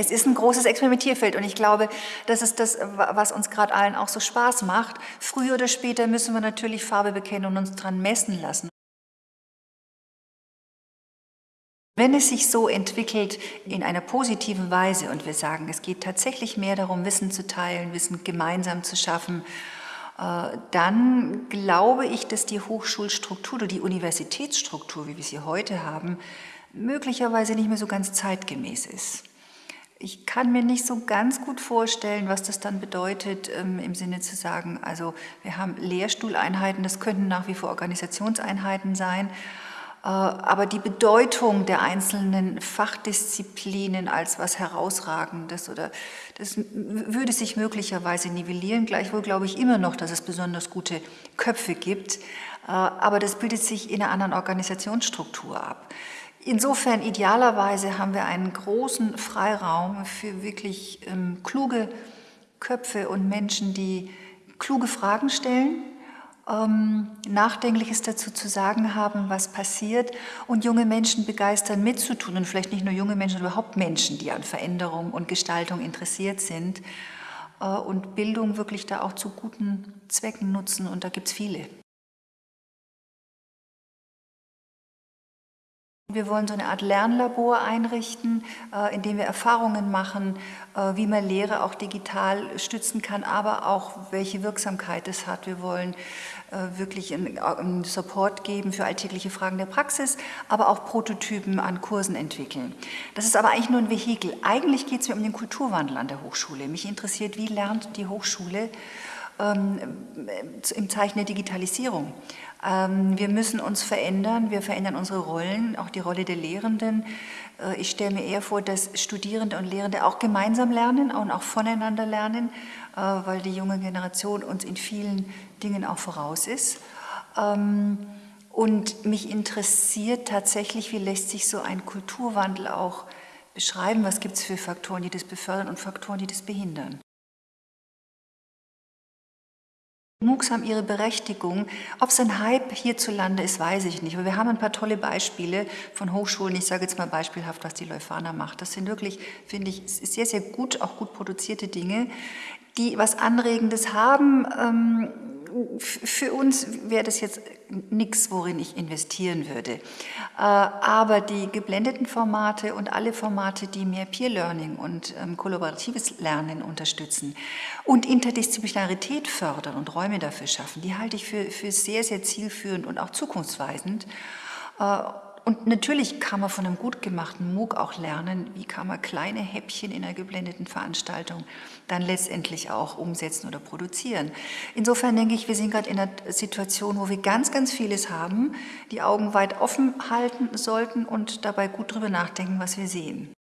Es ist ein großes Experimentierfeld und ich glaube, das ist das, was uns gerade allen auch so Spaß macht. Früher oder später müssen wir natürlich Farbe bekennen und uns dran messen lassen. Wenn es sich so entwickelt in einer positiven Weise und wir sagen, es geht tatsächlich mehr darum, Wissen zu teilen, Wissen gemeinsam zu schaffen, äh, dann glaube ich, dass die Hochschulstruktur oder die Universitätsstruktur, wie wir sie heute haben, möglicherweise nicht mehr so ganz zeitgemäß ist. Ich kann mir nicht so ganz gut vorstellen, was das dann bedeutet, ähm, im Sinne zu sagen, also wir haben Lehrstuhleinheiten, das könnten nach wie vor Organisationseinheiten sein, äh, aber die Bedeutung der einzelnen Fachdisziplinen als was Herausragendes oder das würde sich möglicherweise nivellieren. Gleichwohl glaube ich immer noch, dass es besonders gute Köpfe gibt, äh, aber das bildet sich in einer anderen Organisationsstruktur ab. Insofern idealerweise haben wir einen großen Freiraum für wirklich ähm, kluge Köpfe und Menschen, die kluge Fragen stellen, ähm, Nachdenkliches dazu zu sagen haben, was passiert und junge Menschen begeistern mitzutun und vielleicht nicht nur junge Menschen, sondern überhaupt Menschen, die an Veränderung und Gestaltung interessiert sind äh, und Bildung wirklich da auch zu guten Zwecken nutzen und da gibt es viele. Wir wollen so eine Art Lernlabor einrichten, äh, in dem wir Erfahrungen machen, äh, wie man Lehre auch digital stützen kann, aber auch welche Wirksamkeit es hat. Wir wollen äh, wirklich einen Support geben für alltägliche Fragen der Praxis, aber auch Prototypen an Kursen entwickeln. Das ist aber eigentlich nur ein Vehikel. Eigentlich geht es mir um den Kulturwandel an der Hochschule. Mich interessiert, wie lernt die Hochschule im Zeichen der Digitalisierung. Ähm, wir müssen uns verändern, wir verändern unsere Rollen, auch die Rolle der Lehrenden. Äh, ich stelle mir eher vor, dass Studierende und Lehrende auch gemeinsam lernen und auch voneinander lernen, äh, weil die junge Generation uns in vielen Dingen auch voraus ist. Ähm, und mich interessiert tatsächlich, wie lässt sich so ein Kulturwandel auch beschreiben, was gibt es für Faktoren, die das befördern und Faktoren, die das behindern. Haben ihre Berechtigung. Ob es ein Hype hierzulande ist, weiß ich nicht. Aber wir haben ein paar tolle Beispiele von Hochschulen. Ich sage jetzt mal beispielhaft, was die Leuphana macht. Das sind wirklich, finde ich, sehr, sehr gut, auch gut produzierte Dinge, die was Anregendes haben. Ähm, für uns wäre das jetzt nichts, worin ich investieren würde. Äh, aber die geblendeten Formate und alle Formate, die mehr Peer Learning und ähm, kollaboratives Lernen unterstützen und Interdisziplinarität fördern und Räume dafür schaffen, die halte ich für, für sehr, sehr zielführend und auch zukunftsweisend. Und natürlich kann man von einem gut gemachten MOOC auch lernen, wie kann man kleine Häppchen in einer geblendeten Veranstaltung dann letztendlich auch umsetzen oder produzieren. Insofern denke ich, wir sind gerade in einer Situation, wo wir ganz, ganz vieles haben, die Augen weit offen halten sollten und dabei gut darüber nachdenken, was wir sehen.